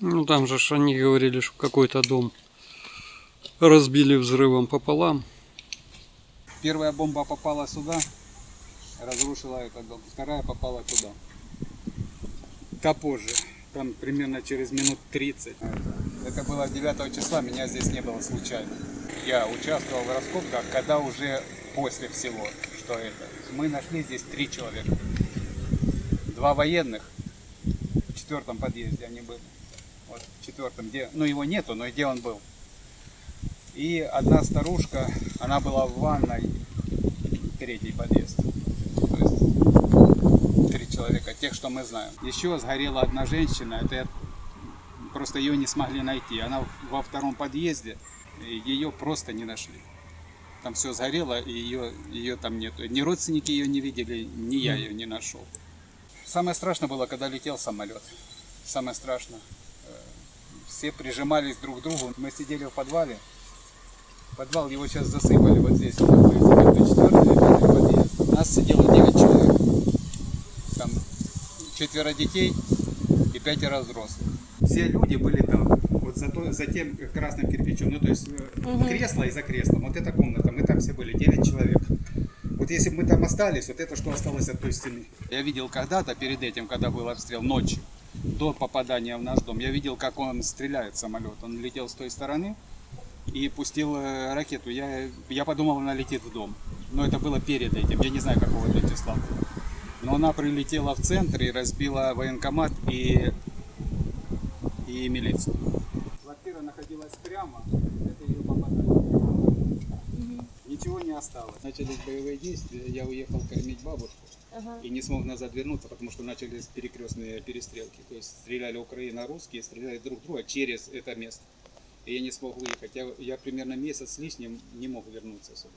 Ну там же они говорили, что какой-то дом разбили взрывом пополам. Первая бомба попала сюда, разрушила этот дом. Вторая попала туда. Та позже, там примерно через минут 30. Это было 9 числа, меня здесь не было случайно. Я участвовал в раскопках, когда уже после всего, что это. Мы нашли здесь три человека. Два военных, в четвертом подъезде они были. Вот в четвертом, где, ну его нету, но где он был. И одна старушка, она была в ванной, третий подъезд. То есть три человека, тех, что мы знаем. Еще сгорела одна женщина, это я- просто ее не смогли найти. Она во втором подъезде, ее просто не нашли. Там все сгорело, и ее, ее там нету. Ни родственники ее не видели, ни я ее не нашел. Самое страшное было, когда летел самолет. Самое страшное. Все прижимались друг к другу. Мы сидели в подвале. Подвал его сейчас засыпали вот здесь. Подъезд. Нас сидело 9 человек. Там четверо детей и пятеро взрослых. Все люди были там. Вот за, то- за тем красным кирпичом. Ну, то есть э, кресло и за креслом. Вот эта комната. Мы там все были, 9 человек. Вот если бы мы там остались, вот это что осталось от той стены. Я видел когда-то, перед этим, когда был обстрел ночью, до попадания в наш дом, я видел, как он стреляет самолет. Он летел с той стороны и пустил э, ракету. Я, я подумал, она летит в дом. Но это было перед этим. Я не знаю, какого это числа. Но она прилетела в центр и разбила военкомат и, и милицию. Квартира находилась прямо, это ее попадание. Не осталось. Начались боевые действия, я уехал кормить бабушку Ага. и не смог назад вернуться, потому что начались перекрестные перестрелки. То есть стреляли Украина, русские, стреляли друг друга через это место. И я не смог выехать. Я, я примерно месяц с лишним не мог вернуться сюда.